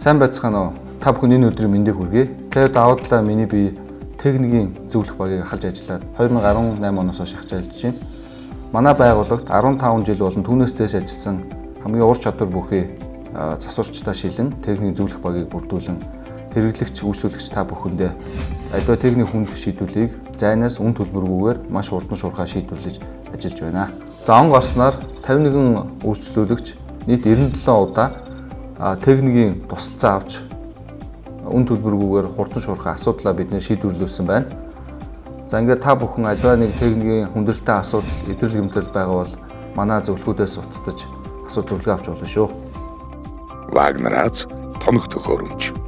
Сайн байцгаана уу? Та бүхэн энэ өдрийн мэндийг хүргэе. Тэ даваа талаа миний би техникийн зөвлөх багийг халж ажиллаад 2018 оноос хойш ажиллаж байна. Манай байгууллагт 15 жил болон түүнээс дэш ажилласан хамгийн ур чадвар бүхий засварчтай шилэн техникийн зөвлөх багийг бүрдүүлэн хэрэглэгч үйлчлүүлэгч та бүхэндээ аливаа техник хүнд шийдвүлийг зайнаас үн төлбөргүйгээр маш хурдан шуурхаа шийдвэрлэж ажиллаж байна. За он гарснаар 51 үйлчлүүлэгч нийт 97 удаа техникийн тусалцаа авч үн төлбөргүйгээр хурдан шуурхай асуудлаа бид нэ шийдвэрлүүлсэн байна. За ингээд та бүхэн альва нэг техникийн хүндрэлтэй асуудал эдрэл гэмтэл байгаа бол манай зөвлөхүүдээс уцтаж асуу зөвлөгөө авч болно шүү. Вагнарац тоног төхөөрөмж